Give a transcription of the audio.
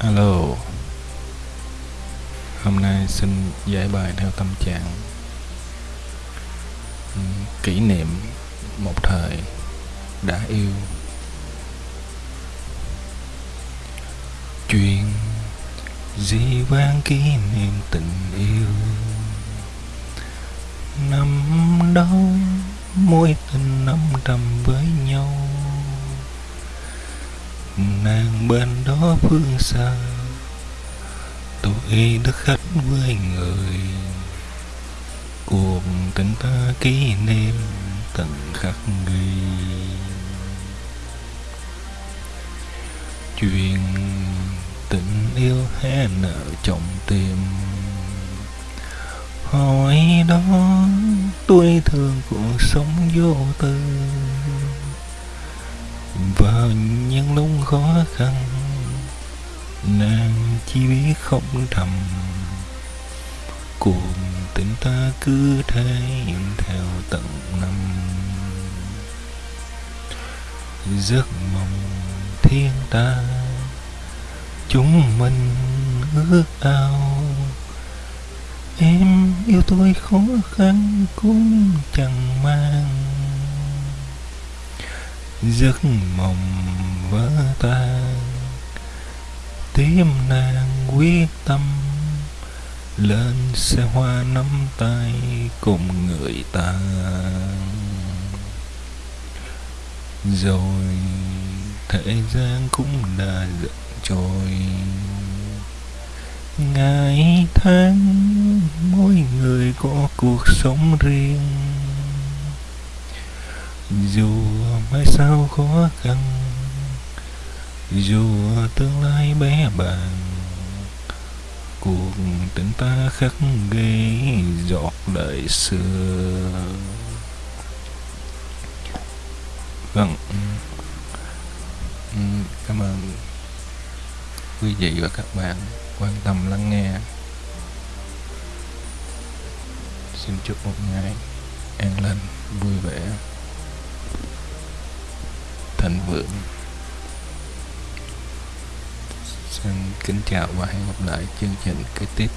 Alo. Hôm nay xin giải bài theo tâm trạng. Ừ, kỷ niệm một thời đã yêu. Chuyện gì vang kỷ niệm tình yêu? Nàng bên đó phương xa. Tôi đã khách với người. Cuộc tình ta kỷ niệm từng khắc ghi. Chuyện tình yêu hé nở trong tim. Hỏi đó tôi thương cuộc sống vô tư. Và những lúc khó khăn, nàng chỉ biết không thầm. Cuộc tình ta cứ thế theo tận năm. Giấc mộng thiên ta, chúng mình ước ao. Em yêu tôi khó khăn cũng chẳng mang giấc mộng vỡ tan, tim nàng quyết tâm. Lên xe hoa nắm tay cùng người ta. Rồi thế gian cũng đã giận trôi. Ngày tháng, mỗi người có cuộc sống riêng dù mai sau khó khăn, dù tương lai bé bàng, cuộc tình ta khắc ghi giọt đời xưa. Vâng. Cảm ơn quý vị và các bạn quan tâm lắng nghe. Xin chúc một ngày an lành, vui vẻ thịnh vượng. Xin kính chào và hẹn gặp lại chương trình kế tiếp